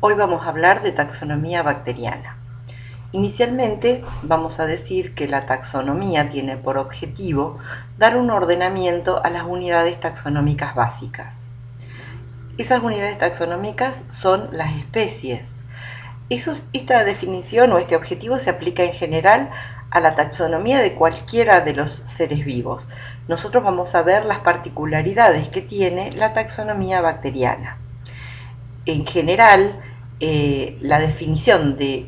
Hoy vamos a hablar de taxonomía bacteriana. Inicialmente vamos a decir que la taxonomía tiene por objetivo dar un ordenamiento a las unidades taxonómicas básicas. Esas unidades taxonómicas son las especies. esta definición o este objetivo se aplica en general a la taxonomía de cualquiera de los seres vivos. Nosotros vamos a ver las particularidades que tiene la taxonomía bacteriana. En general, eh, la definición de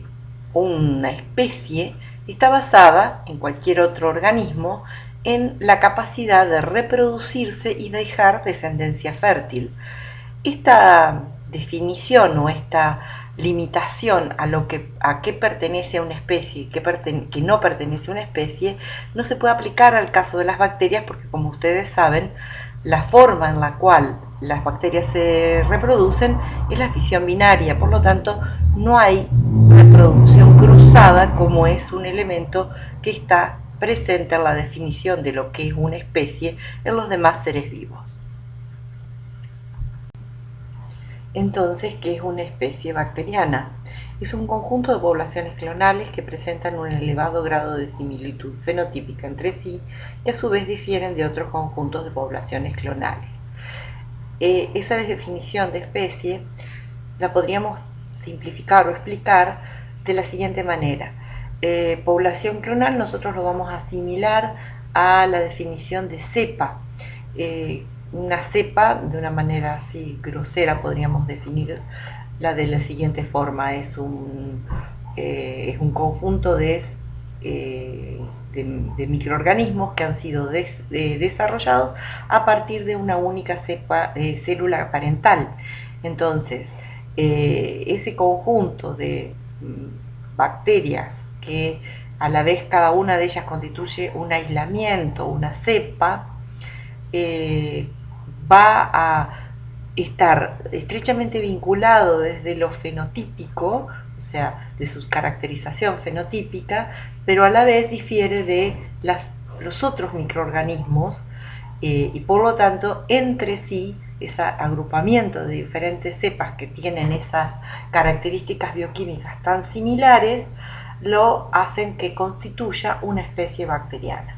una especie está basada en cualquier otro organismo en la capacidad de reproducirse y dejar descendencia fértil. Esta definición o esta limitación a lo que a qué pertenece una especie y qué que no pertenece a una especie no se puede aplicar al caso de las bacterias porque como ustedes saben la forma en la cual las bacterias se reproducen es la fisión binaria, por lo tanto no hay reproducción cruzada como es un elemento que está presente en la definición de lo que es una especie en los demás seres vivos. Entonces, ¿qué es una especie bacteriana? Es un conjunto de poblaciones clonales que presentan un elevado grado de similitud fenotípica entre sí y a su vez difieren de otros conjuntos de poblaciones clonales. Eh, esa definición de especie la podríamos simplificar o explicar de la siguiente manera. Eh, población clonal nosotros lo vamos a asimilar a la definición de cepa. Eh, una cepa, de una manera así grosera, podríamos definir la de la siguiente forma. Es un, es un conjunto de, eh, de, microorganismos que han sido desarrollados a partir de una única eh, célula parental. Entonces, ese conjunto de mm, bacterias que a la vez cada una de ellas constituye un aislamiento, una cepa, va a estar estrechamente vinculado desde lo fenotípico, o sea, de su caracterización fenotípica, pero a la vez difiere de los otros microorganismos eh, y por lo tanto entre sí ese agrupamiento de diferentes cepas que tienen esas características bioquímicas tan similares lo hacen que constituya una especie bacteriana.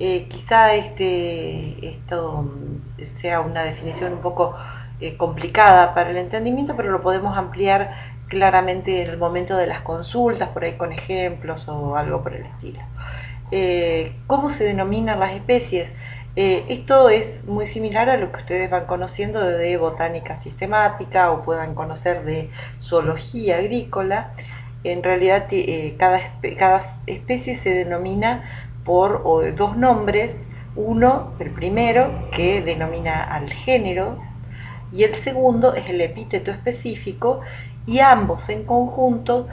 Eh, quizá este, esto sea una definición un poco eh, complicada para el entendimiento, pero lo podemos ampliar claramente en el momento de las consultas, por ahí con ejemplos o algo por el estilo. Eh, ¿Cómo se denominan las especies? esto es muy similar a lo que ustedes van conociendo de botánica sistemática o puedan conocer de zoología agrícola. En realidad cada, cada especie se denomina por dos nombres, uno, el primero, que denomina al género, y el segundo es el epíteto específico, y ambos en conjunto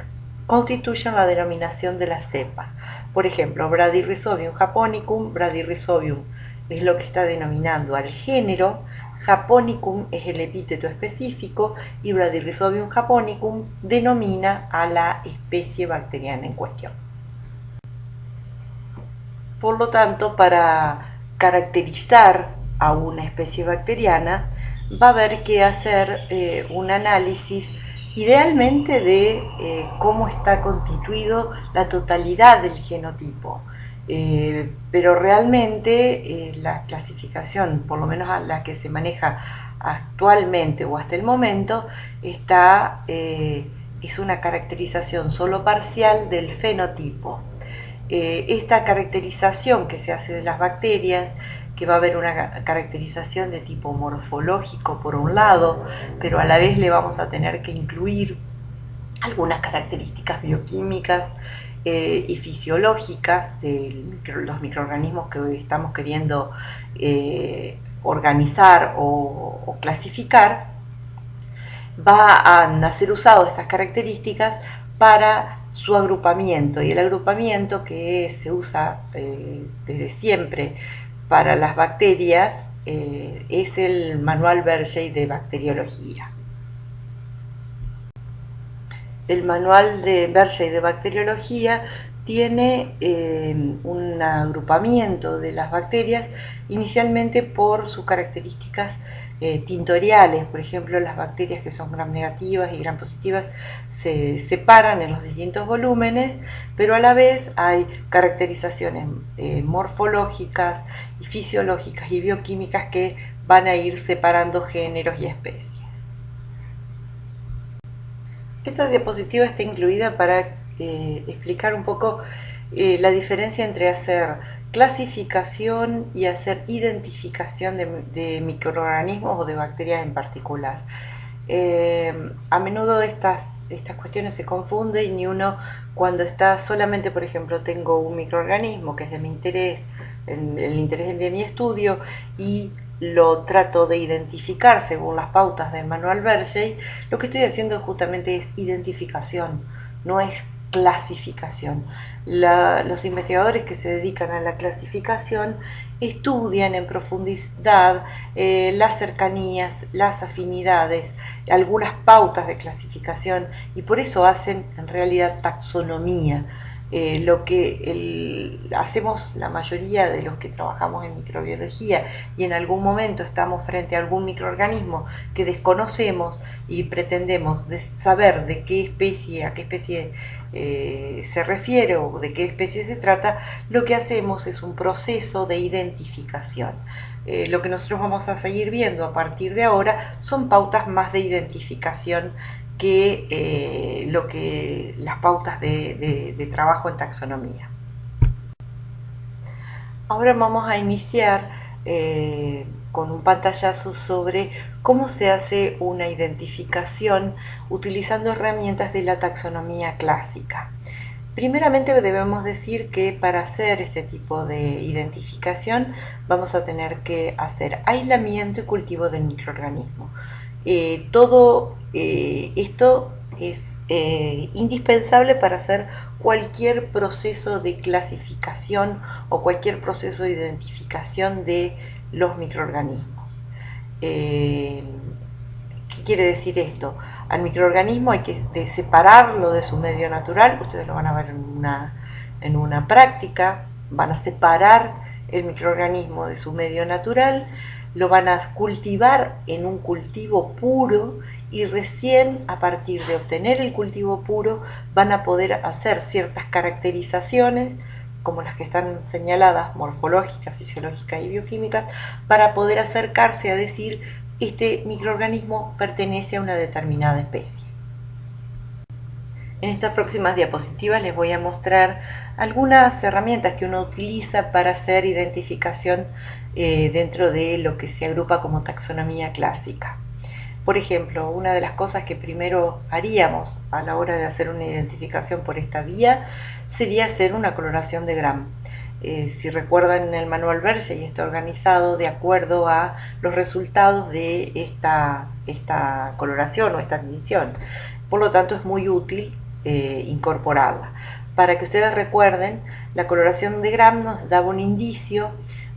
constituyen la denominación de la cepa. Por ejemplo, Bradyrhizobium japonicum, Bradyrhizobium es lo que está denominando al género, Japonicum es el epíteto específico y Bradyrhizobium japonicum denomina a la especie bacteriana en cuestión. Por lo tanto, para caracterizar a una especie bacteriana, va a haber que hacer eh, un análisis idealmente de eh, cómo está constituido la totalidad del genotipo. Eh, pero realmente la clasificación, por lo menos a la que se maneja actualmente o hasta el momento, está, es una caracterización solo parcial del fenotipo. Eh, esta caracterización que se hace de las bacterias, que va a haber una caracterización de tipo morfológico por un lado, pero a la vez le vamos a tener que incluir algunas características bioquímicas eh, y fisiológicas de los microorganismos que hoy estamos queriendo eh, organizar o, clasificar, va a ser usado estas características para su agrupamiento. Y el agrupamiento que se usa eh, desde siempre para las bacterias eh, es el manual Bergey de bacteriología. El manual de Bergey de bacteriología tiene eh, un agrupamiento de las bacterias inicialmente por sus características eh, tintoriales, por ejemplo las bacterias que son gram negativas y gram positivas se separan en los distintos volúmenes, pero a la vez hay caracterizaciones eh, morfológicas y fisiológicas y bioquímicas que van a ir separando géneros y especies. Esta diapositiva está incluida para eh, explicar un poco eh, la diferencia entre hacer clasificación y hacer identificación de, microorganismos o de bacterias en particular. Eh, a menudo estas, estas cuestiones se confunden y uno cuando está solamente, por ejemplo, tengo un microorganismo que es de mi interés, el interés de mi estudio y lo trato de identificar según las pautas del manual Bergey, lo que estoy haciendo justamente es identificación, no es clasificación. Los investigadores que se dedican a la clasificación estudian en profundidad eh, las cercanías, las afinidades, algunas pautas de clasificación y por eso hacen en realidad taxonomía eh, lo que hacemos la mayoría de los que trabajamos en microbiología y en algún momento estamos frente a algún microorganismo que desconocemos y pretendemos saber de qué especie, a qué especie eh, se refiere o de qué especie se trata, lo que hacemos es un proceso de identificación. Eh, lo que nosotros vamos a seguir viendo a partir de ahora son pautas más de identificación que eh, lo que las pautas de, trabajo en taxonomía. Ahora vamos a iniciar con un pantallazo sobre cómo se hace una identificación utilizando herramientas de la taxonomía clásica. Primeramente debemos decir que para hacer este tipo de identificación vamos a tener que hacer aislamiento y cultivo del microorganismo. Eh, todo eh, esto es eh, indispensable para hacer cualquier proceso de clasificación o cualquier proceso de identificación de los microorganismos. ¿Qué quiere decir esto? Al microorganismo hay que separarlo de su medio natural, ustedes lo van a ver en una, en una práctica, van a separar el microorganismo de su medio natural, lo van a cultivar en un cultivo puro y recién a partir de obtener el cultivo puro van a poder hacer ciertas caracterizaciones como las que están señaladas, morfológicas, fisiológicas y bioquímicas, para poder acercarse a decir este microorganismo pertenece a una determinada especie. En estas próximas diapositivas les voy a mostrar algunas herramientas que uno utiliza para hacer identificación eh, dentro de lo que se agrupa como taxonomía clásica. Por ejemplo, una de las cosas que primero haríamos a la hora de hacer una identificación por esta vía sería hacer una coloración de Gram. Eh, si recuerdan en el manual y está organizado de acuerdo a los resultados de esta, esta coloración o esta admisión. Por lo tanto es muy útil eh, incorporarla. Para que ustedes recuerden, la coloración de Gram nos daba un indicio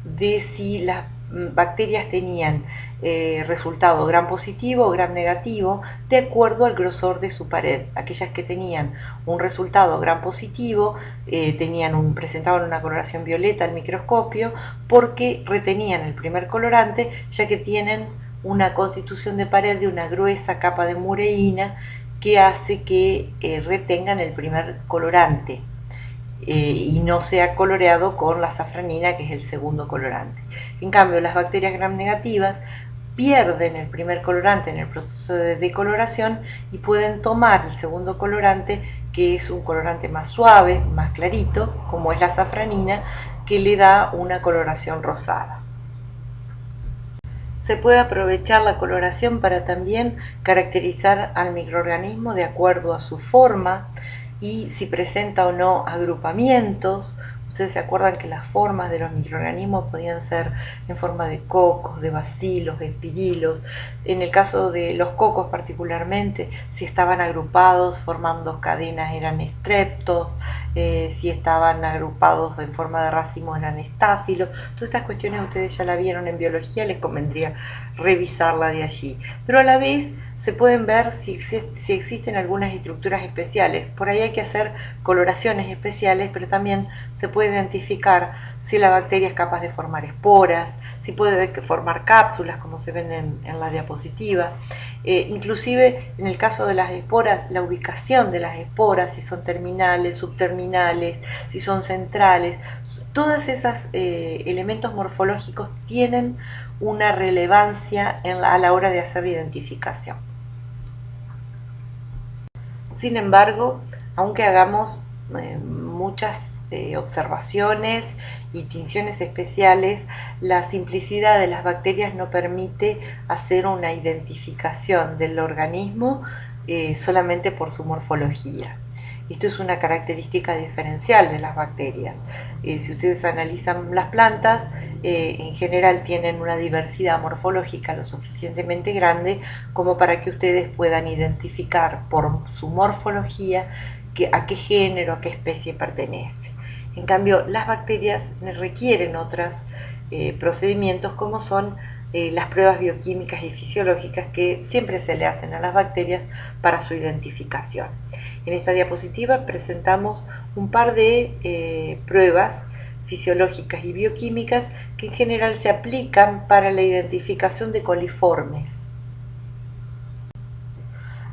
de si las bacterias tenían eh, resultado gram positivo o gram negativo de acuerdo al grosor de su pared. Aquellas que tenían un resultado gram positivo eh, tenían un, presentaban una coloración violeta al microscopio porque retenían el primer colorante ya que tienen una constitución de pared de una gruesa capa de mureína que hace que eh, retengan el primer colorante. Y no sea coloreado con la safranina, que es el segundo colorante. En cambio, las bacterias gram negativas pierden el primer colorante en el proceso de decoloración y pueden tomar el segundo colorante, que es un colorante más suave, más clarito, como es la safranina, que le da una coloración rosada. Se puede aprovechar la coloración para también caracterizar al microorganismo de acuerdo a su forma, y si presenta o no agrupamientos. Ustedes se acuerdan que las formas de los microorganismos podían ser en forma de cocos, de bacilos, de espirilos. En el caso de los cocos particularmente, si estaban agrupados formando cadenas eran estreptos, eh, si estaban agrupados en forma de racimos eran estáfilos. Todas estas cuestiones ustedes ya la vieron en biología, les convendría revisarla de allí. Pero a la vez se pueden ver si, si, existen algunas estructuras especiales. Por ahí hay que hacer coloraciones especiales, pero también se puede identificar si la bacteria es capaz de formar esporas, si puede formar cápsulas como se ven en, la diapositiva. Eh, inclusive en el caso de las esporas, la ubicación de las esporas, si son terminales, subterminales, si son centrales, todos esos eh, elementos morfológicos tienen una relevancia a la hora de hacer la identificación. Sin embargo, aunque hagamos eh, muchas observaciones y tinciones especiales, la simplicidad de las bacterias no permite hacer una identificación del organismo eh, solamente por su morfología. Esto es una característica diferencial de las bacterias. Eh, si ustedes analizan las plantas, eh, en general tienen una diversidad morfológica lo suficientemente grande como para que ustedes puedan identificar por su morfología a qué género, a qué especie pertenece. En cambio, las bacterias requieren otros eh, procedimientos como son eh, las pruebas bioquímicas y fisiológicas que siempre se le hacen a las bacterias para su identificación. En esta diapositiva presentamos un par de pruebas fisiológicas y bioquímicas que en general se aplican para la identificación de coliformes.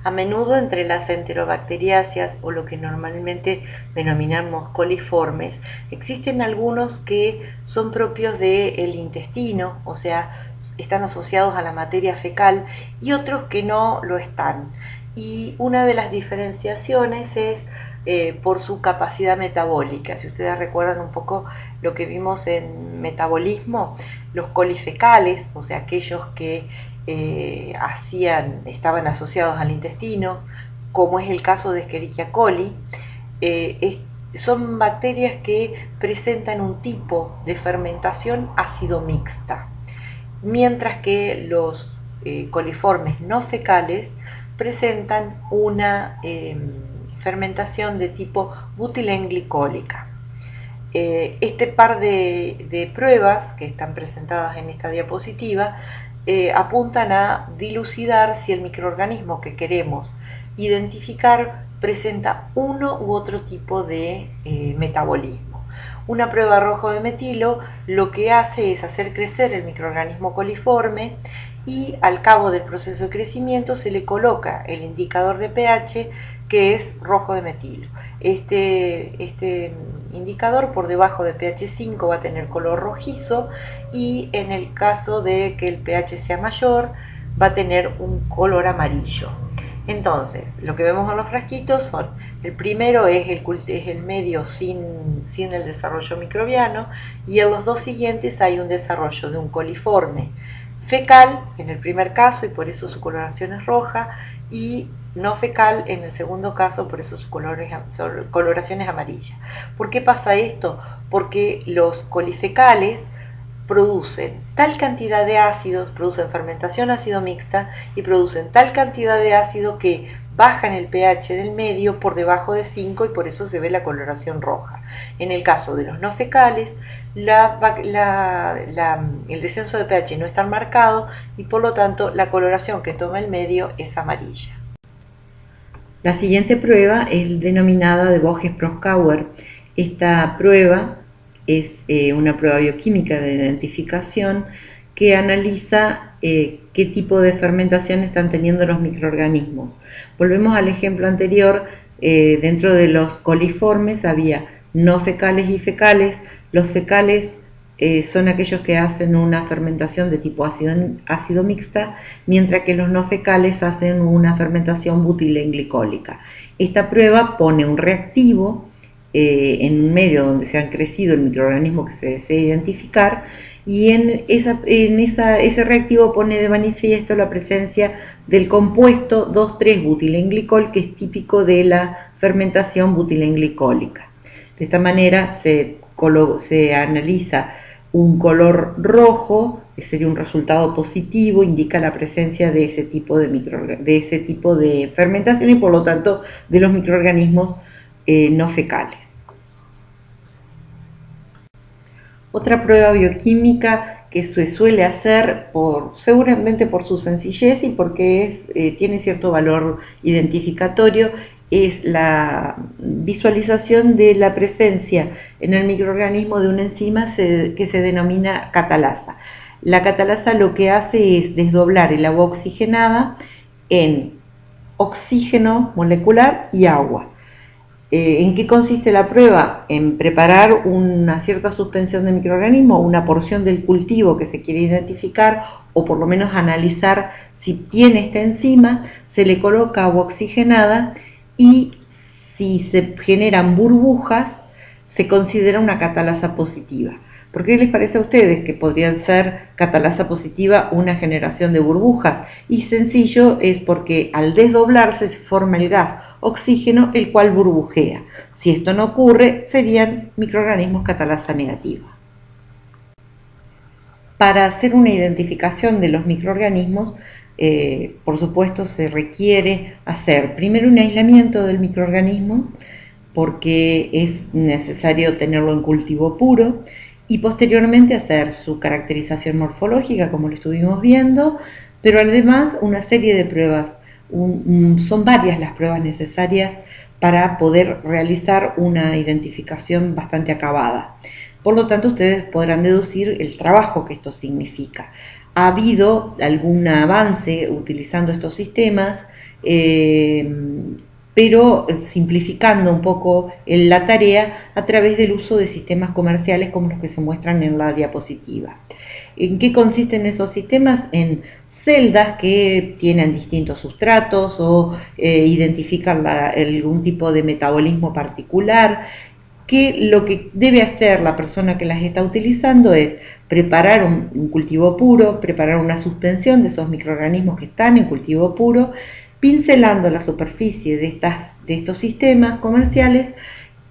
A menudo entre las enterobacteriáceas o lo que normalmente denominamos coliformes, existen algunos que son propios del intestino, o sea, están asociados a la materia fecal y otros que no lo están. Y una de las diferenciaciones es eh, por su capacidad metabólica. Si ustedes recuerdan un poco lo que vimos en metabolismo, los colifecales, o sea, aquellos que eh, hacían, estaban asociados al intestino, como es el caso de Escherichia coli, eh, son bacterias que presentan un tipo de fermentación ácido mixta, mientras que los coliformes no fecales presentan una em, fermentación de tipo butilenglicólica. este par de, de pruebas que están presentadas en esta diapositiva eh, apuntan a dilucidar si el microorganismo que queremos identificar presenta uno u otro tipo de eh, metabolismo. Una prueba rojo de metilo lo que hace es hacer crecer el microorganismo coliforme y al cabo del proceso de crecimiento se le coloca el indicador de pH que es rojo de metilo. Este, este indicador por debajo de pH 5 va a tener color rojizo y en el caso de que el pH sea mayor va a tener un color amarillo. Entonces, lo que vemos en los frasquitos son, el primero es el, es el medio sin, sin el desarrollo microbiano y en los dos siguientes hay un desarrollo de un coliforme fecal en el primer caso y por eso su coloración es roja y no fecal en el segundo caso, por eso su, coloración es amarilla. ¿Por qué pasa esto? Porque los colifecales producen tal cantidad de ácidos, producen fermentación ácido mixta y producen tal cantidad de ácido que bajan el pH del medio por debajo de 5 y por eso se ve la coloración roja. En el caso de los no fecales, el descenso de pH no es tan marcado y por lo tanto la coloración que toma el medio es amarilla. La siguiente prueba es denominada de Boges-Proskauer. Esta prueba es eh, una prueba bioquímica de identificación que analiza eh, qué tipo de fermentación están teniendo los microorganismos. Volvemos al ejemplo anterior, eh, dentro de los coliformes había no fecales y fecales. Los fecales eh, son aquellos que hacen una fermentación de tipo ácido, ácido, mixta, mientras que los no fecales hacen una fermentación butilenglicólica. Esta prueba pone un reactivo eh, en un medio donde se han crecido el microorganismo que se desea identificar y en, ese reactivo pone de manifiesto la presencia del compuesto 2,3-butilenglicol que es típico de la fermentación butilenglicólica. De esta manera se, se analiza un color rojo, que sería un resultado positivo, indica la presencia de ese tipo de, de, ese tipo de fermentación y por lo tanto de los microorganismos eh, no fecales. Otra prueba bioquímica que se suele hacer por, seguramente por su sencillez y porque es, eh, tiene cierto valor identificatorio, es la visualización de la presencia en el microorganismo de una enzima que se denomina catalasa. La catalasa lo que hace es desdoblar el agua oxigenada en oxígeno molecular y agua. Eh, ¿En qué consiste la prueba? En preparar una cierta suspensión de microorganismo, una porción del cultivo que se quiere identificar o por lo menos analizar si tiene esta enzima, se le coloca agua oxigenada y si se generan burbujas, se considera una catalasa positiva. ¿Por qué les parece a ustedes que podrían ser catalasa positiva una generación de burbujas? Y sencillo es porque al desdoblarse se forma el gas oxígeno, el cual burbujea. Si esto no ocurre, serían microorganismos catalasa negativa. Para hacer una identificación de los microorganismos, eh, por supuesto se requiere hacer primero un aislamiento del microorganismo, porque es necesario tenerlo en cultivo puro, y posteriormente hacer su caracterización morfológica, como lo estuvimos viendo, pero además una serie de pruebas. son varias las pruebas necesarias para poder realizar una identificación bastante acabada. Por lo tanto, ustedes podrán deducir el trabajo que esto significa. Ha habido algún avance utilizando estos sistemas, eh, pero simplificando un poco la tarea a través del uso de sistemas comerciales como los que se muestran en la diapositiva. ¿En qué consisten esos sistemas? En celdas que tienen distintos sustratos o eh, identifican algún tipo de metabolismo particular, que lo que debe hacer la persona que las está utilizando es preparar un cultivo puro, preparar una suspensión de esos microorganismos que están en cultivo puro, pincelando la superficie de, estas, de estos sistemas comerciales,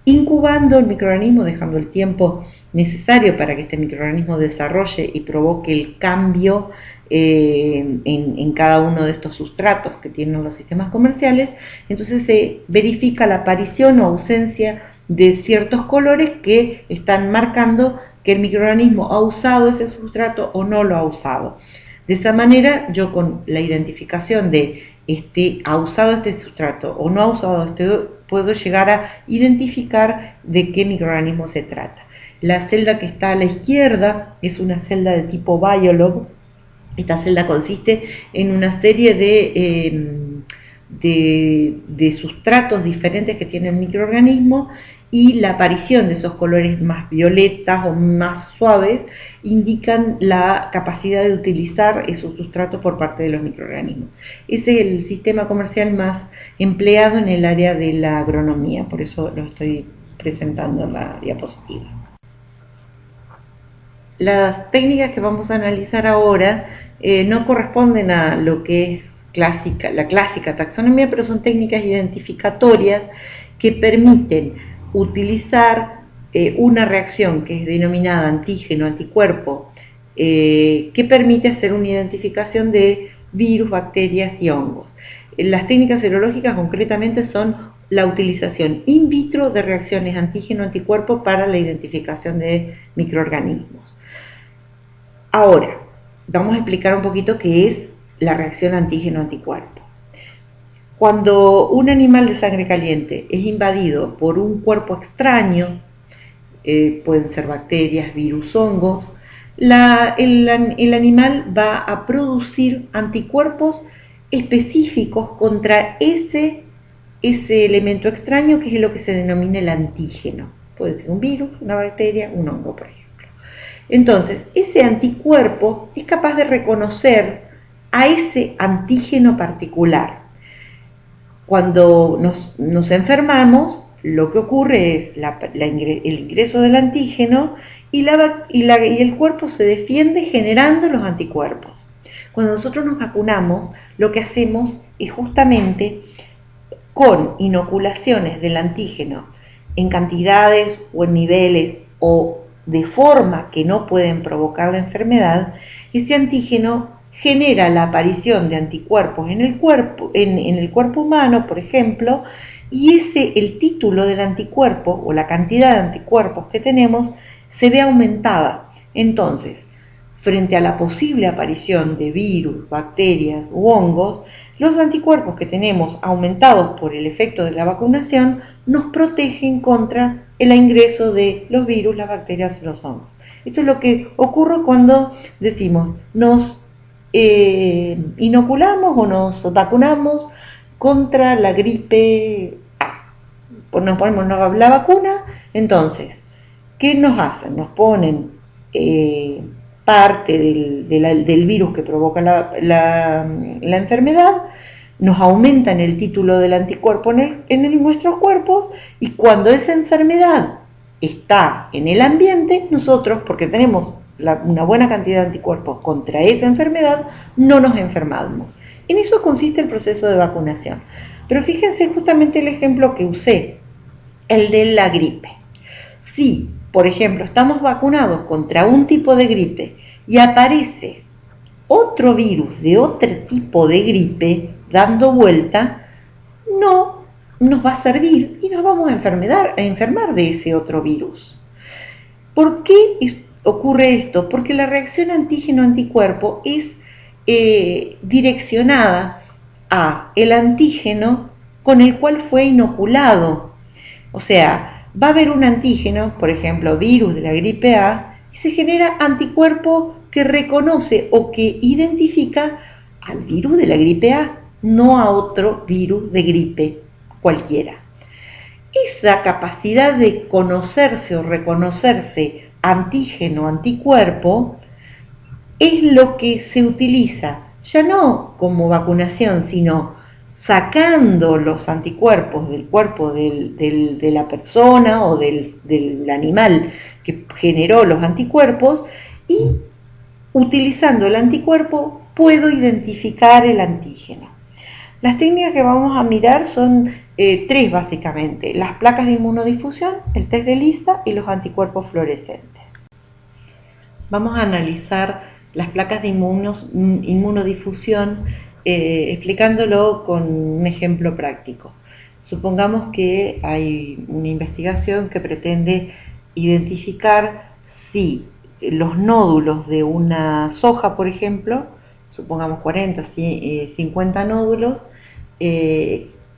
incubando el microorganismo, dejando el tiempo necesario para que este microorganismo desarrolle y provoque el cambio eh, en, en, cada uno de estos sustratos que tienen los sistemas comerciales, entonces se verifica la aparición o ausencia de ciertos colores que están marcando que el microorganismo ha usado ese sustrato o no lo ha usado. De esa manera, yo con la identificación de este, ha usado este sustrato o no ha usado este, puedo llegar a identificar de qué microorganismo se trata. La celda que está a la izquierda es una celda de tipo biolog. Esta celda consiste en una serie em, de, de sustratos diferentes que tiene el microorganismo y la aparición de esos colores más violetas o más suaves indican la capacidad de utilizar esos sustratos por parte de los microorganismos. Ese es el sistema comercial más empleado en el área de la agronomía, por eso lo estoy presentando en la diapositiva. Las técnicas que vamos a analizar ahora eh, no corresponden a lo que es clásica, la clásica taxonomía, pero son técnicas identificatorias que permiten utilizar eh, una reacción que es denominada antígeno-anticuerpo, eh, que permite hacer una identificación de virus, bacterias y hongos. Las técnicas serológicas concretamente son la utilización in vitro de reacciones antígeno-anticuerpo para la identificación de microorganismos. Ahora, vamos a explicar un poquito qué es la reacción antígeno-anticuerpo. Cuando un animal de sangre caliente es invadido por un cuerpo extraño, eh, pueden ser bacterias, virus, hongos, el, animal va a producir anticuerpos específicos contra ese, ese elemento extraño que es lo que se denomina el antígeno. Puede ser un virus, una bacteria, un hongo, por ejemplo. Entonces, ese anticuerpo es capaz de reconocer a ese antígeno particular cuando nos, enfermamos, lo que ocurre es el ingreso del antígeno y, y, el cuerpo se defiende generando los anticuerpos. Cuando nosotros nos vacunamos, lo que hacemos es justamente con inoculaciones del antígeno en cantidades o en niveles o de forma que no pueden provocar la enfermedad, ese antígeno genera la aparición de anticuerpos en el cuerpo, en, el cuerpo humano, por ejemplo, y ese, el título del anticuerpo o la cantidad de anticuerpos que tenemos se ve aumentada. Entonces, frente a la posible aparición de virus, bacterias u hongos, los anticuerpos que tenemos aumentados por el efecto de la vacunación nos protegen contra el ingreso de los virus, las bacterias y los hongos. Esto es lo que ocurre cuando decimos nos eh, inoculamos o nos vacunamos contra la gripe nos ponemos la vacuna, entonces, ¿qué nos hacen? Nos ponen eh, parte del, virus que provoca la, enfermedad, nos aumentan el título del anticuerpo en, nuestros cuerpos y cuando esa enfermedad está en el ambiente, nosotros, porque tenemos una buena cantidad de anticuerpos contra esa enfermedad, no nos enfermamos. En eso consiste el proceso de vacunación. Pero fíjense justamente el ejemplo que usé, el de la gripe. Si, por ejemplo, estamos vacunados contra un tipo de gripe y aparece otro virus de otro tipo de gripe dando vuelta, no nos va a servir y nos vamos a, enfermar, a enfermar de ese otro virus. ¿Por qué ocurre esto? Porque la reacción antígeno-anticuerpo es eh, direccionada a el antígeno con el cual fue inoculado. O sea, va a haber un antígeno, por ejemplo, virus de la gripe A, y se genera anticuerpo que reconoce o que identifica al virus de la gripe A, no a otro virus de gripe cualquiera. Esa capacidad de conocerse o reconocerse antígeno-anticuerpo es lo que se utiliza ya no como vacunación, sino sacando los anticuerpos del cuerpo de la persona o del animal que generó los anticuerpos y utilizando el anticuerpo puedo identificar el antígeno. Las técnicas que vamos a mirar son eh, tres básicamente, las placas de inmunodifusión, el test de lista y los anticuerpos fluorescentes. Vamos a analizar las placas de inmunodifusión eh, explicándolo con un ejemplo práctico. Supongamos que hay una investigación que pretende identificar si los nódulos de una soja, por ejemplo, supongamos 40, 50 eh, nódulos,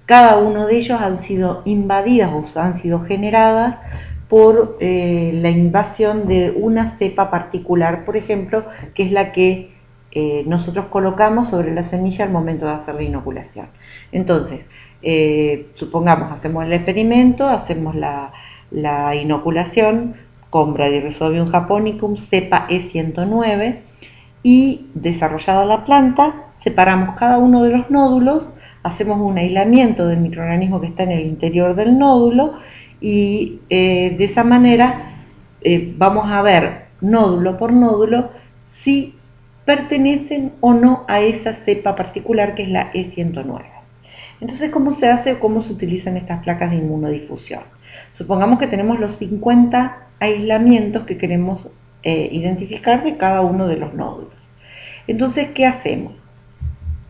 cada uno de ellos han sido invadidas o han sido generadas por eh, la invasión de una cepa particular, por ejemplo, que es la que nosotros colocamos sobre la semilla al momento de hacer la inoculación. Entonces, supongamos, hacemos el experimento, hacemos la, la inoculación, con Bradyrhizobium japonicum cepa E109 y desarrollada la planta, separamos cada uno de los nódulos, hacemos un aislamiento del microorganismo que está en el interior del nódulo y eh, de esa manera eh, vamos a ver nódulo por nódulo si pertenecen o no a esa cepa particular que es la E109. Entonces, ¿cómo se hace o cómo se utilizan estas placas de inmunodifusión? Supongamos que tenemos los 50 aislamientos que queremos eh, identificar de cada uno de los nódulos. Entonces, ¿qué hacemos?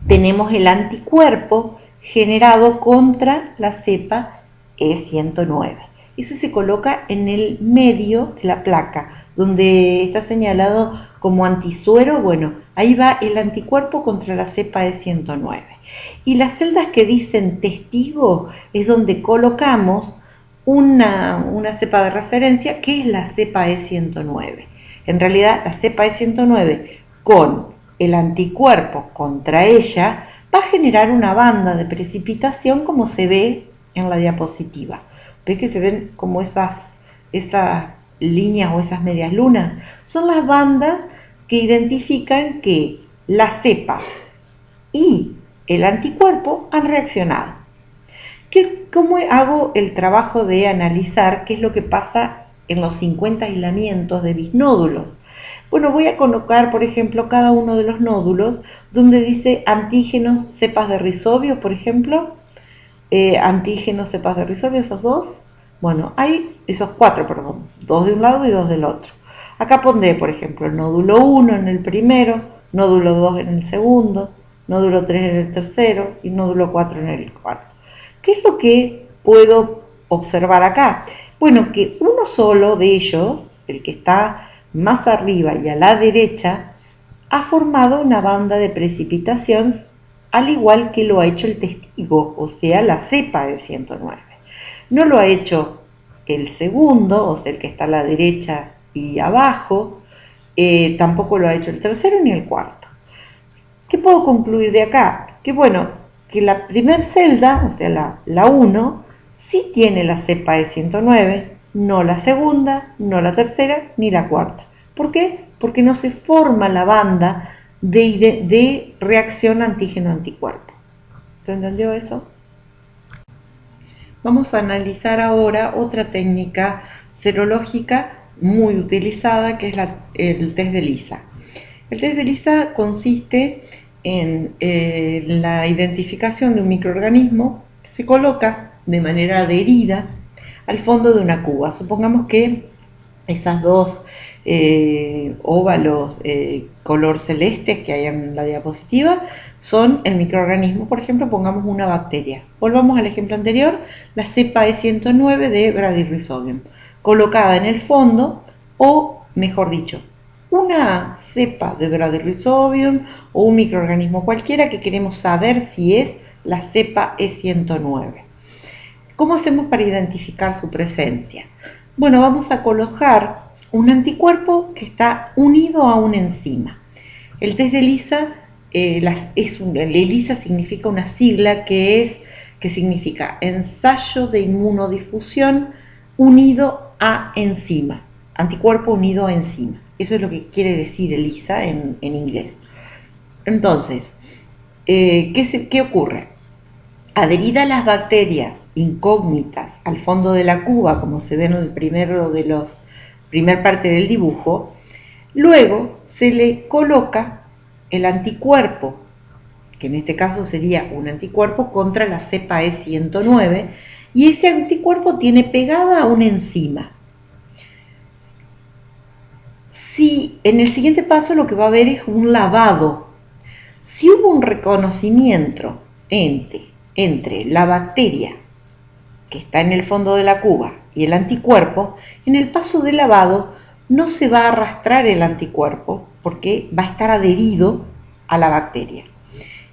Tenemos el anticuerpo generado contra la cepa E109. Eso se coloca en el medio de la placa, donde está señalado como antisuero. Bueno, ahí va el anticuerpo contra la cepa E109. Y las celdas que dicen testigo es donde colocamos una, cepa de referencia que es la cepa E109. En realidad, la cepa E109 con el anticuerpo contra ella va a generar una banda de precipitación como se ve en la diapositiva. ¿Ves que se ven como esas, esas líneas o esas medias lunas? Son las bandas que identifican que la cepa y el anticuerpo han reaccionado. ¿Cómo hago el trabajo de analizar qué es lo que pasa en los 50 aislamientos de mis nódulos? Bueno, voy a colocar, por ejemplo, cada uno de los nódulos donde dice antígenos cepas de rizobio, por ejemplo, eh, antígenos cepas de rizobio, esos dos. Bueno, hay esos cuatro, perdón, dos de un lado y dos del otro. Acá pondré, por ejemplo, el nódulo 1 en el primero, nódulo 2 en el segundo, nódulo 3 en el tercero y nódulo 4 en el cuarto. ¿Qué es lo que puedo observar acá? Bueno, que uno solo de ellos, el que está más arriba y a la derecha, ha formado una banda de precipitación al igual que lo ha hecho el testigo, o sea, la cepa de 109. No lo ha hecho el segundo, o sea, el que está a la derecha y abajo, eh, tampoco lo ha hecho el tercero ni el cuarto. ¿Qué puedo concluir de acá? Que bueno, que la primera celda, o sea, la 1, sí tiene la cepa de 109, no la segunda, no la tercera, ni la cuarta. ¿Por qué? Porque no se forma la banda de, reacción antígeno-anticuerpo. ¿Se entendió eso? Vamos a analizar ahora otra técnica serológica muy utilizada que es el test de LISA. El test de LISA consiste en eh, la identificación de un microorganismo que se coloca de manera adherida al fondo de una cuba. Supongamos que esas dos eh, óvalos eh, color celeste que hay en la diapositiva son el microorganismo, por ejemplo, pongamos una bacteria. Volvamos al ejemplo anterior, la cepa E109 de Bradyrhizobia, colocada en el fondo o, mejor dicho, una cepa de Bradyrhizobium o un microorganismo cualquiera que queremos saber si es la cepa E109. ¿Cómo hacemos para identificar su presencia? Bueno, vamos a colocar un anticuerpo que está unido a una enzima. El test de ELISA, eh, es un, ELISA significa una sigla que es que significa ensayo de inmunodifusión unido a enzima, anticuerpo unido a enzima. Eso es lo que quiere decir ELISA en, inglés. Entonces, eh, ¿qué, ¿qué ocurre? Adherida a las bacterias incógnitas al fondo de la cuba, como se ve en el primero de los primer parte del dibujo, luego se le coloca el anticuerpo, que en este caso sería un anticuerpo contra la cepa E109, y ese anticuerpo tiene pegada una enzima. Si en el siguiente paso lo que va a haber es un lavado, si hubo un reconocimiento entre, entre la bacteria que está en el fondo de la cuba y el anticuerpo, en el paso de lavado no se va a arrastrar el anticuerpo porque va a estar adherido a la bacteria.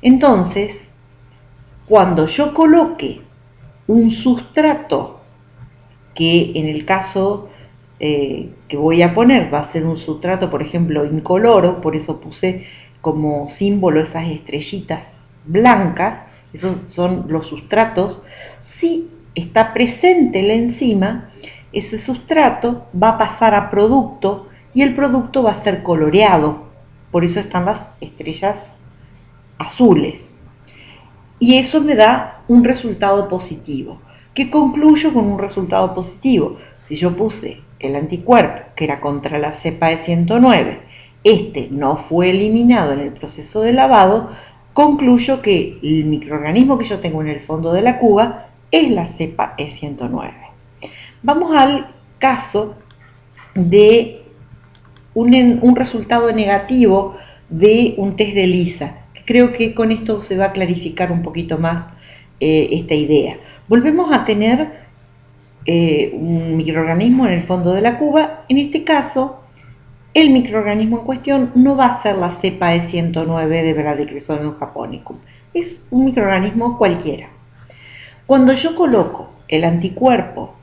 Entonces, cuando yo coloque un sustrato, que en el caso eh, que voy a poner va a ser un sustrato, por ejemplo, incoloro, por eso puse como símbolo esas estrellitas blancas, esos son los sustratos, si está presente la enzima, ese sustrato va a pasar a producto y el producto va a ser coloreado. Por eso están las estrellas azules. Y eso me da un resultado positivo. ¿Qué concluyo con un resultado positivo? Si yo puse el anticuerpo, que era contra la cepa de 109, este no fue eliminado en el proceso de lavado, concluyo que el microorganismo que yo tengo en el fondo de la cuba es la cepa E109. Vamos al caso de un, resultado negativo de un test de ELISA. Creo que con esto se va a clarificar un poquito más eh, esta idea. Volvemos a tener eh, un microorganismo en el fondo de la cuba. En este caso, el microorganismo en cuestión no va a ser la cepa E109 de Bradyrhizobia japonicum. Es un microorganismo cualquiera. Cuando yo coloco el anticuerpo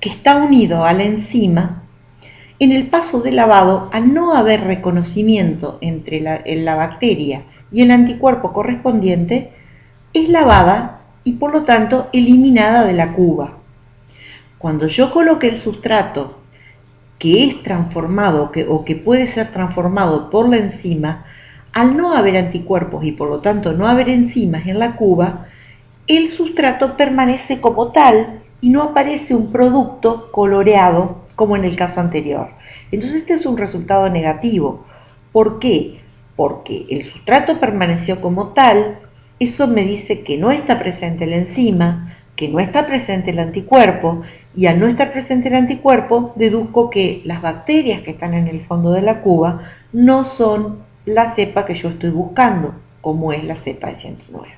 que está unido a la enzima, en el paso de lavado, al no haber reconocimiento entre la, bacteria y el anticuerpo correspondiente, es lavada y por lo tanto eliminada de la cuba. Cuando yo coloque el sustrato que es transformado o que puede ser transformado por la enzima, al no haber anticuerpos y por lo tanto no haber enzimas en la cuba, el sustrato permanece como tal y no aparece un producto coloreado como en el caso anterior. Entonces este es un resultado negativo. ¿Por qué? Porque el sustrato permaneció como tal, eso me dice que no está presente la enzima, que no está presente el anticuerpo, y al no estar presente el anticuerpo, deduzco que las bacterias que están en el fondo de la cuba no son la cepa que yo estoy buscando, como es la cepa de 109.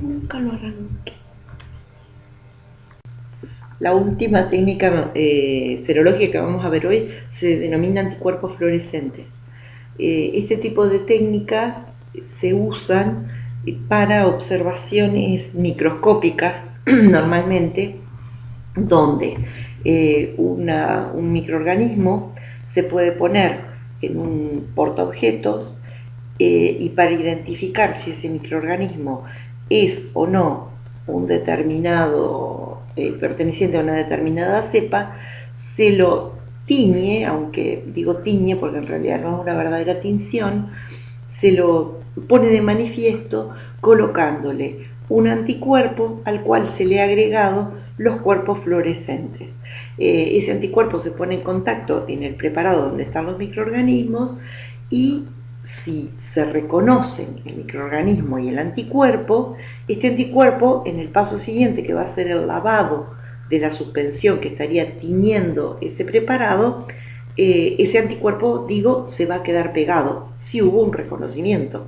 Nunca lo arranqué. la última técnica eh, serológica que vamos a ver hoy se denomina anticuerpos fluorescentes. Eh, este tipo de técnicas se usan para observaciones microscópicas normalmente, donde eh, un microorganismo se puede poner en un portaobjetos y para identificar si ese microorganismo es o no un determinado eh, perteneciente a una determinada cepa, se lo tiñe, aunque digo tiñe porque en realidad no es una verdadera tinción, se lo pone de manifiesto colocándole un anticuerpo al cual se le ha agregado los cuerpos fluorescentes. Eh, ese anticuerpo se pone en contacto en el preparado donde están los microorganismos y si se reconocen el microorganismo y el anticuerpo, este anticuerpo en el paso siguiente, que va a ser el lavado de la suspensión que estaría tiñendo ese preparado, eh, ese anticuerpo, digo, se va a quedar pegado, si hubo un reconocimiento.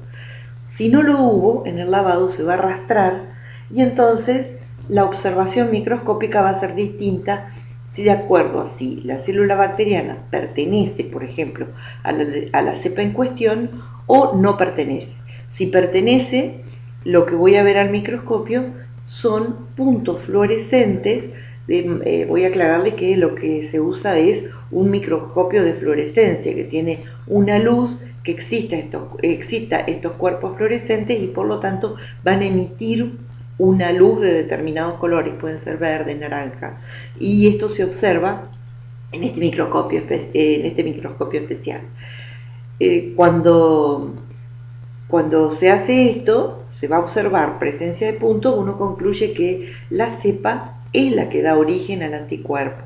Si no lo hubo, en el lavado se va a arrastrar y entonces la observación microscópica va a ser distinta si de acuerdo a si la célula bacteriana pertenece, por ejemplo, a la, cepa en cuestión o no pertenece. Si pertenece, lo que voy a ver al microscopio son puntos fluorescentes. Eh, voy a aclararle que lo que se usa es un microscopio de fluorescencia que tiene una luz que exista estos, exista estos cuerpos fluorescentes y por lo tanto van a emitir una luz de determinados colores, pueden ser verde, naranja, y esto se observa en este microscopio, en este microscopio especial. Eh, cuando, cuando se hace esto, se va a observar presencia de puntos, uno concluye que la cepa es la que da origen al anticuerpo.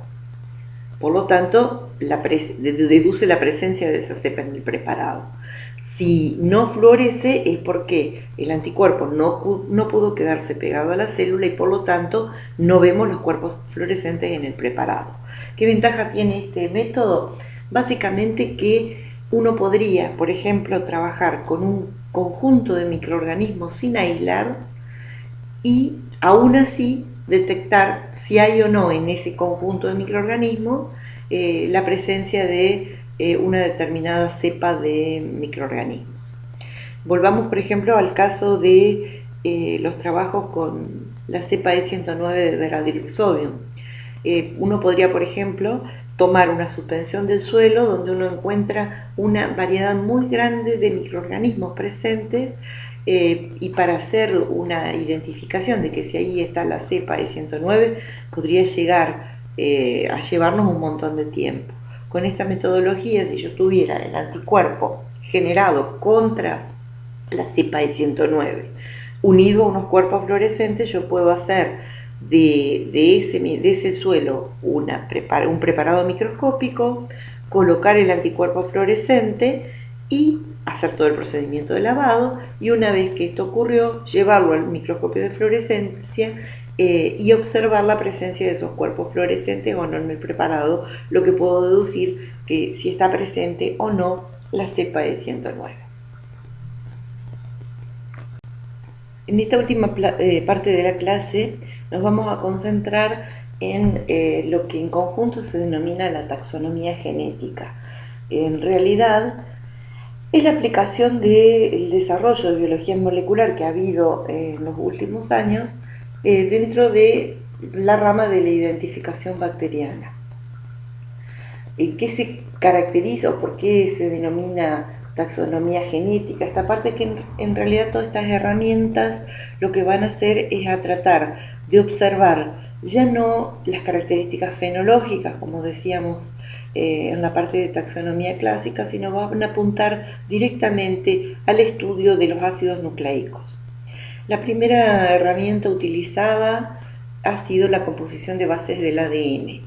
Por lo tanto, deduce la presencia de esa cepa en el preparado. Si no florece es porque el anticuerpo no, no, pudo quedarse pegado a la célula y por lo tanto no vemos los cuerpos fluorescentes en el preparado. ¿Qué ventaja tiene este método? Básicamente que uno podría, por ejemplo, trabajar con un conjunto de microorganismos sin aislar y aún así detectar si hay o no en ese conjunto de microorganismos eh, la presencia de eh, una determinada cepa de microorganismos. Volvamos, por ejemplo, al caso de eh, los trabajos con la cepa E109 de Veradilxobium. Eh, uno podría, por ejemplo, tomar una suspensión del suelo donde uno encuentra una variedad muy grande de microorganismos presentes y para hacer una identificación de que si ahí está la cepa E109 podría llegar a llevarnos un montón de tiempo con esta metodología, si yo tuviera el anticuerpo generado contra la cepa de 109 unido a unos cuerpos fluorescentes, yo puedo hacer de, ese, suelo un preparado microscópico, colocar el anticuerpo fluorescente y hacer todo el procedimiento de lavado. Y una vez que esto ocurrió, llevarlo al microscopio de fluorescencia eh, y observar la presencia de esos cuerpos fluorescentes o no en el preparado, lo que puedo deducir que si está presente o no la cepa de 109. En esta última eh, parte de la clase nos vamos a concentrar en eh, lo que en conjunto se denomina la taxonomía genética. En realidad, es la aplicación del desarrollo de biología molecular que ha habido en los últimos años eh, dentro de la rama de la identificación bacteriana. ¿Qué se caracteriza o por qué se denomina taxonomía genética? Esta parte que en, realidad todas estas herramientas lo que van a hacer es a tratar de observar ya no las características fenológicas, como decíamos eh, en la parte de taxonomía clásica, sino van a apuntar directamente al estudio de los ácidos nucleicos. La primera herramienta utilizada ha sido la composición de bases del ADN.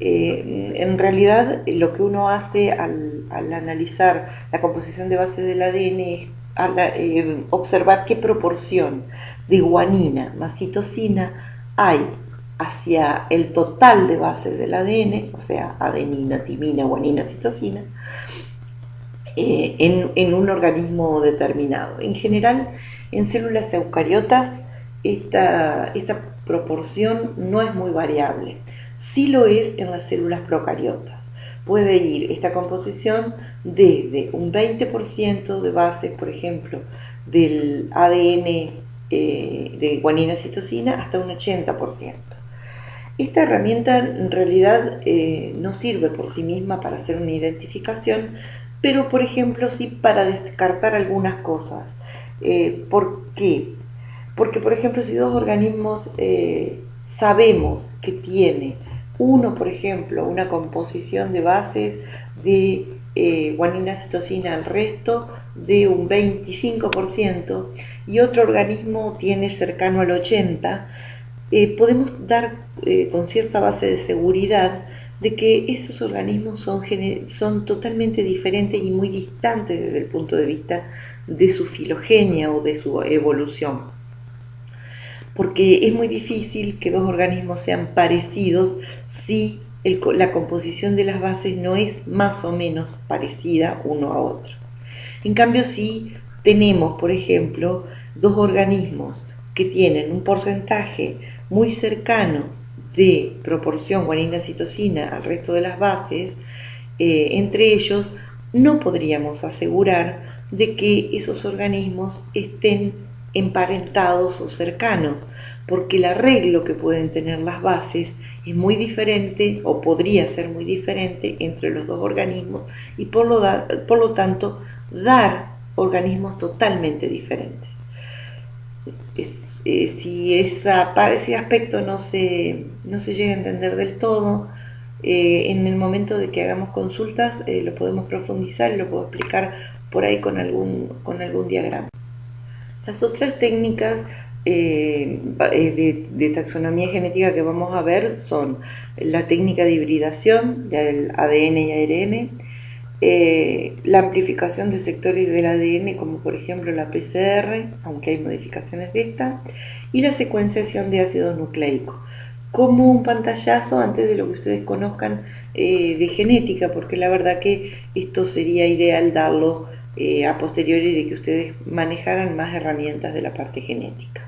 Eh, en realidad lo que uno hace al, analizar la composición de bases del ADN es eh, observar qué proporción de guanina más citosina hay hacia el total de bases del ADN, o sea, adenina, timina, guanina, citosina, eh, en, en, un organismo determinado. En general, en células eucariotas esta, esta proporción no es muy variable. sí lo es en las células procariotas. Puede ir esta composición desde un 20% de bases, por ejemplo, del ADN eh, de guanina-citosina hasta un 80%. Esta herramienta en realidad eh, no sirve por sí misma para hacer una identificación, pero por ejemplo sí para descartar algunas cosas. Eh, ¿Por qué? Porque por ejemplo si dos organismos sabemos que tiene uno, por ejemplo, una composición de bases de eh, guanina citosina al resto de un 25% y otro organismo tiene cercano al 80%, eh, podemos dar eh, con cierta base de seguridad de que esos organismos son, son totalmente diferentes y muy distantes desde el punto de vista de su filogenia o de su evolución. Porque es muy difícil que dos organismos sean parecidos si la composición de las bases no es más o menos parecida uno a otro. En cambio, si tenemos, por ejemplo, dos organismos que tienen un porcentaje muy cercano de proporción guanina-citosina al resto de las bases, eh, entre ellos no podríamos asegurar de que esos organismos estén emparentados o cercanos, porque el arreglo que pueden tener las bases es muy diferente o podría ser muy diferente entre los dos organismos y por lo, por lo tanto dar organismos totalmente diferentes. Eh, si esa, ese aspecto no se, no se llega a entender del todo, eh, en el momento de que hagamos consultas eh, lo podemos profundizar y lo puedo explicar por ahí con algún, con algún diagrama. Las otras técnicas eh, eh, de, taxonomía genética que vamos a ver son la técnica de hibridación del ADN y ARN, eh, la amplificación de sectores del ADN como por ejemplo la PCR, aunque hay modificaciones de esta, y la secuenciación de ácidos nucleicos. Como un pantallazo antes de lo que ustedes conozcan de genética, porque la verdad que esto sería ideal darlo a posteriori de que ustedes manejaran más herramientas de la parte genética.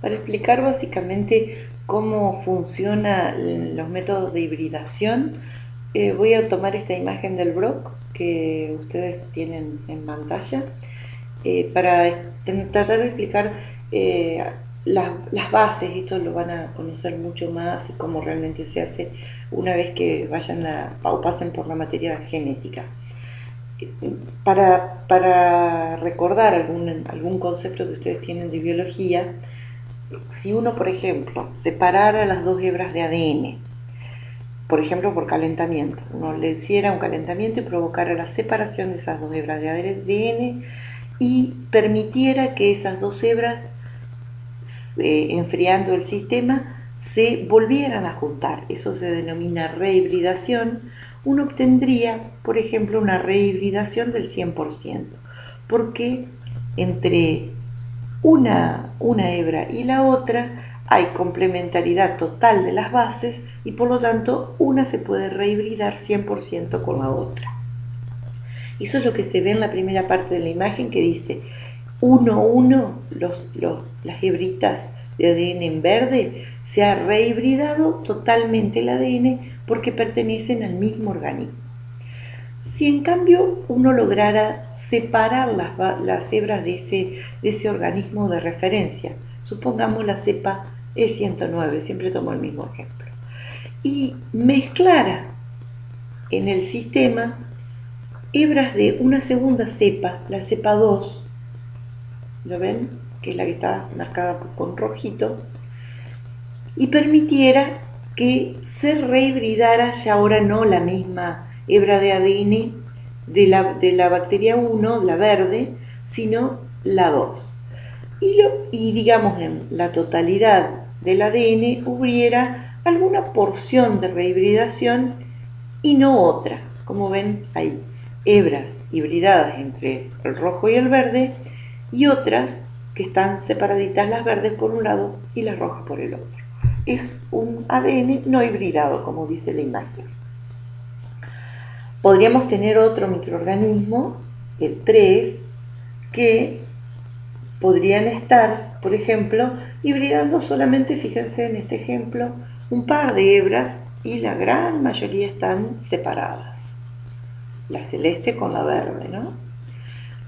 Para explicar básicamente cómo funcionan los métodos de hibridación, eh, voy a tomar esta imagen del Brock que ustedes tienen en pantalla eh, para tratar de explicar eh, las, bases, esto lo van a conocer mucho más y cómo realmente se hace una vez que vayan a, o pasen por la materia genética. Para, recordar algún, algún concepto que ustedes tienen de biología, si uno, por ejemplo, separara las dos hebras de ADN, por ejemplo, por calentamiento, uno le hiciera un calentamiento y provocara la separación de esas dos hebras de ADN y permitiera que esas dos hebras, eh, enfriando el sistema, se volvieran a juntar. Eso se denomina rehibridación. Uno obtendría, por ejemplo, una rehibridación del 100%, porque entre una, una hebra y la otra, hay complementariedad total de las bases y por lo tanto una se puede rehibridar 100% con la otra. Eso es lo que se ve en la primera parte de la imagen que dice 1, 1, los, las hebritas de ADN en verde, se ha rehibridado totalmente el ADN porque pertenecen al mismo organismo. Si en cambio uno lograra separar las, hebras de ese, de ese organismo de referencia, supongamos la cepa E109, siempre tomo el mismo ejemplo, y mezclara en el sistema hebras de una segunda cepa, la cepa 2, ¿lo ven? Que es la que está marcada con rojito, y permitiera que se rehibridara ya ahora no la misma hebra de ADN de la, de la bacteria 1, la verde, sino la 2. Y, y digamos en la totalidad del ADN hubiera alguna porción de rehibridación y no otra. Como ven, hay hebras hibridadas entre el rojo y el verde y otras que están separaditas las verdes por un lado y las rojas por el otro. Es un ADN no hibridado, como dice la imagen. Podríamos tener otro microorganismo, el 3, que podrían estar, por ejemplo, hibridando solamente, fíjense en este ejemplo, un par de hebras y la gran mayoría están separadas. La celeste con la verde, ¿no?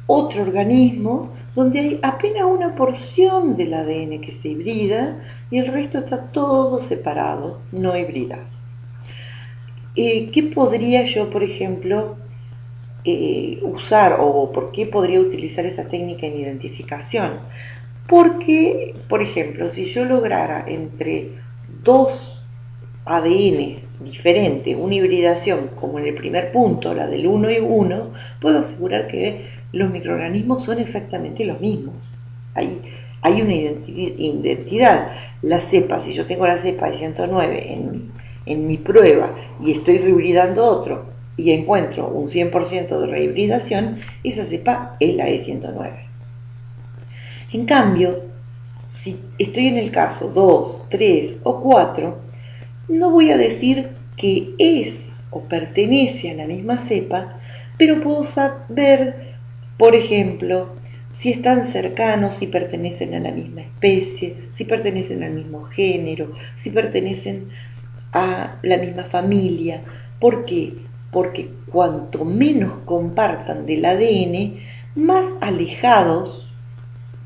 Otro organismo donde hay apenas una porción del ADN que se hibrida y el resto está todo separado, no hibridado. Eh, ¿Qué podría yo, por ejemplo, eh, usar o por qué podría utilizar esta técnica en identificación? Porque, por ejemplo, si yo lograra entre dos ADN diferentes, una hibridación como en el primer punto, la del 1 y 1, puedo asegurar que los microorganismos son exactamente los mismos. Hay, una identidad. La cepa, si yo tengo la cepa de 109 en, en mi prueba y estoy rehibridando otro y encuentro un 100% de rehibridación, esa cepa es la E109. En cambio, si estoy en el caso 2, 3 o 4, no voy a decir que es o pertenece a la misma cepa, pero puedo saber, por ejemplo, si están cercanos, si pertenecen a la misma especie, si pertenecen al mismo género, si pertenecen a la misma familia. ¿Por qué? Porque cuanto menos compartan del ADN, más alejados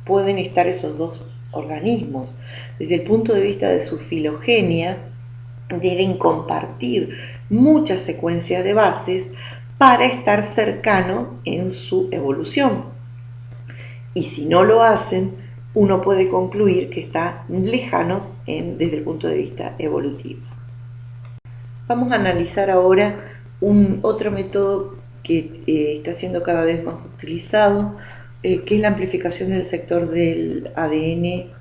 pueden estar esos dos organismos. Desde el punto de vista de su filogenia, deben compartir muchas secuencias de bases para estar cercano en su evolución. Y si no lo hacen, uno puede concluir que están lejanos desde el punto de vista evolutivo. Vamos a analizar ahora un otro método que eh, está siendo cada vez más utilizado, eh, que es la amplificación del sector del ADN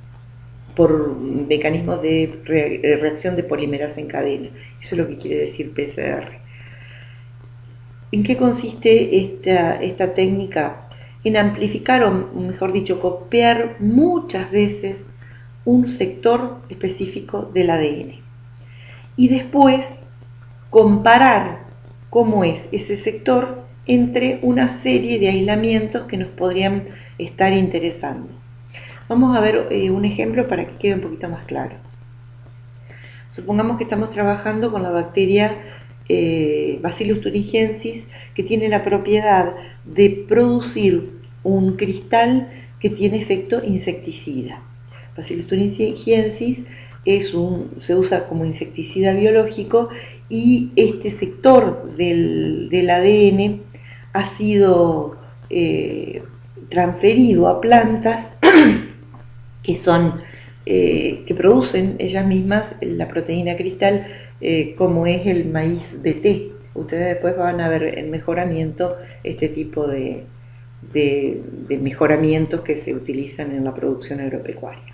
por mecanismos de reacción de polimerasa en cadena. Eso es lo que quiere decir PCR. ¿En qué consiste esta, técnica? En amplificar, o mejor dicho, copiar muchas veces un sector específico del ADN. Y después comparar cómo es ese sector entre una serie de aislamientos que nos podrían estar interesando. Vamos a ver eh, un ejemplo para que quede un poquito más claro. Supongamos que estamos trabajando con la bacteria eh, Bacillus thuringiensis que tiene la propiedad de producir un cristal que tiene efecto insecticida. Bacillus thuringiensis es un, se usa como insecticida biológico y este sector del, ADN ha sido eh, transferido a plantas que son eh, que producen ellas mismas la proteína cristal eh, como es el maíz de té. Ustedes después van a ver en mejoramiento este tipo de, mejoramientos que se utilizan en la producción agropecuaria.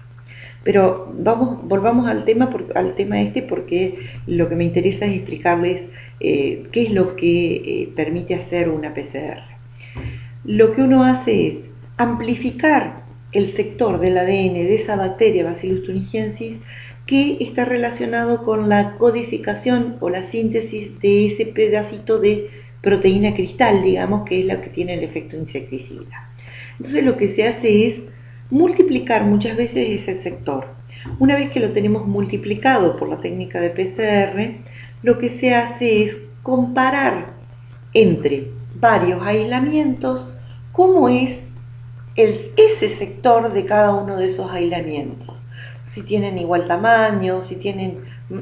Pero vamos, volvamos al tema, este porque lo que me interesa es explicarles eh, qué es lo que permite hacer una PCR. Lo que uno hace es amplificar el sector del ADN de esa bacteria Bacillus thuringiensis que está relacionado con la codificación o la síntesis de ese pedacito de proteína cristal, digamos, que es la que tiene el efecto insecticida. Entonces lo que se hace es multiplicar muchas veces ese sector. Una vez que lo tenemos multiplicado por la técnica de PCR, lo que se hace es comparar entre varios aislamientos cómo es ese sector de cada uno de esos aislamientos. Si tienen igual tamaño, si tienen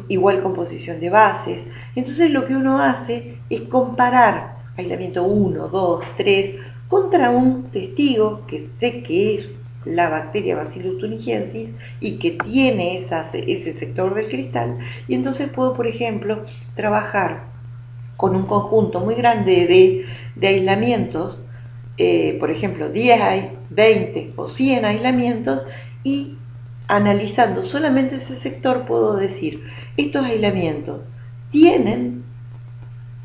igual composición de bases. Entonces lo que uno hace es comparar aislamiento 1, 2, 3 contra un testigo que sé que es la bacteria Bacillus thuringiensis y que tiene ese sector del cristal y entonces puedo por ejemplo trabajar con un conjunto muy grande de, de aislamientos eh, por ejemplo, 10, 20 o 100 aislamientos y analizando solamente ese sector puedo decir, estos aislamientos tienen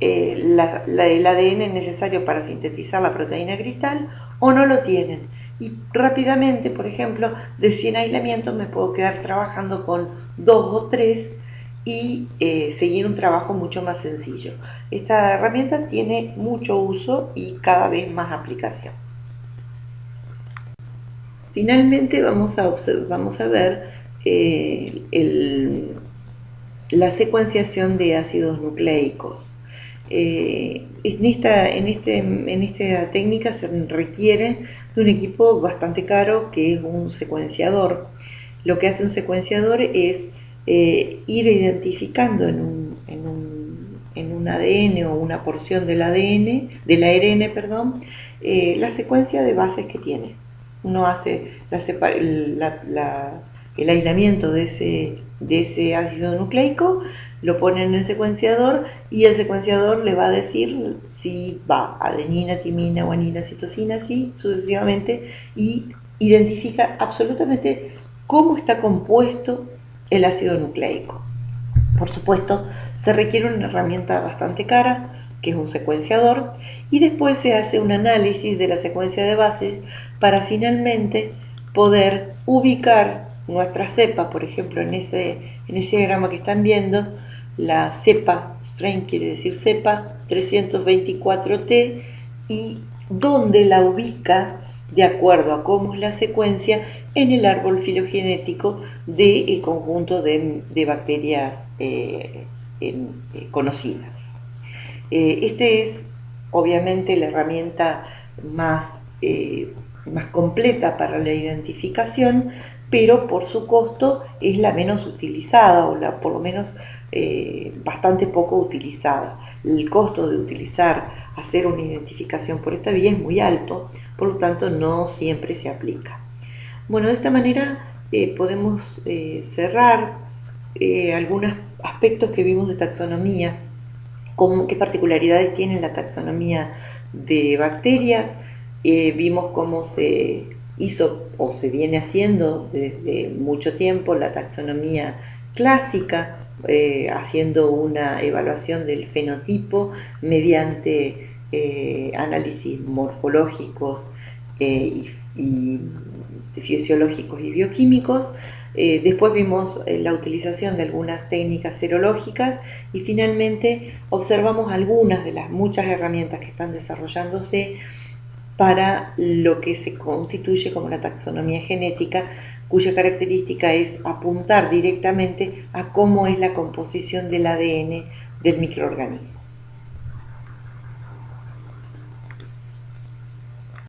eh, el ADN necesario para sintetizar la proteína cristal o no lo tienen. Y rápidamente, por ejemplo, de 100 aislamientos me puedo quedar trabajando con 2 o 3 y eh, seguir un trabajo mucho más sencillo. Esta herramienta tiene mucho uso y cada vez más aplicación. Finalmente vamos a, vamos a ver el, la secuenciación de ácidos nucleicos. Eh, en, esta, en, este, en esta técnica se requiere de un equipo bastante caro que es un secuenciador. Lo que hace un secuenciador es eh, ir identificando en un, en, un, en un, ADN o una porción del ADN, del ARN, perdón, eh, la secuencia de bases que tiene. Uno hace el aislamiento de ese, de ese ácido nucleico, lo pone en el secuenciador y el secuenciador le va a decir si va adenina, timina, guanina, citosina, así sucesivamente, y identifica absolutamente cómo está compuesto el ácido nucleico. Por supuesto, se requiere una herramienta bastante cara, que es un secuenciador, y después se hace un análisis de la secuencia de bases para finalmente poder ubicar nuestra cepa, por ejemplo, en ese, en ese diagrama que están viendo, la cepa, strain quiere decir cepa 324T, y dónde la ubica de acuerdo a cómo es la secuencia en el árbol filogenético del conjunto de, bacterias eh, eh, conocidas. Eh, este es obviamente la herramienta más, más completa para la identificación, pero por su costo es la menos utilizada o la, por lo menos bastante poco utilizada. El costo de utilizar, hacer una identificación por esta vía es muy alto, por lo tanto no siempre se aplica. Bueno, de esta manera eh, podemos eh, cerrar eh, algunos aspectos que vimos de taxonomía, qué particularidades tiene la taxonomía de bacterias, vimos cómo se hizo o se viene haciendo desde mucho tiempo la taxonomía clásica, haciendo una evaluación del fenotipo mediante análisis morfológicos y fisiológicos y bioquímicos. Eh, después vimos eh, la utilización de algunas técnicas serológicas y finalmente observamos algunas de las muchas herramientas que están desarrollándose para lo que se constituye como la taxonomía genética, cuya característica es apuntar directamente a cómo es la composición del ADN del microorganismo.